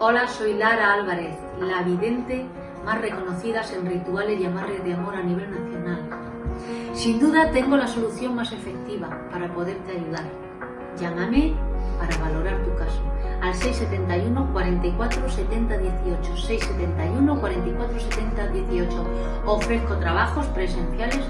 Hola, soy Lara Álvarez, la vidente más reconocida en rituales y amarres de amor a nivel nacional. Sin duda tengo la solución más efectiva para poderte ayudar. Llámame para valorar tu caso al 671 44 70 18 671 44 70 18 ofrezco trabajos presenciales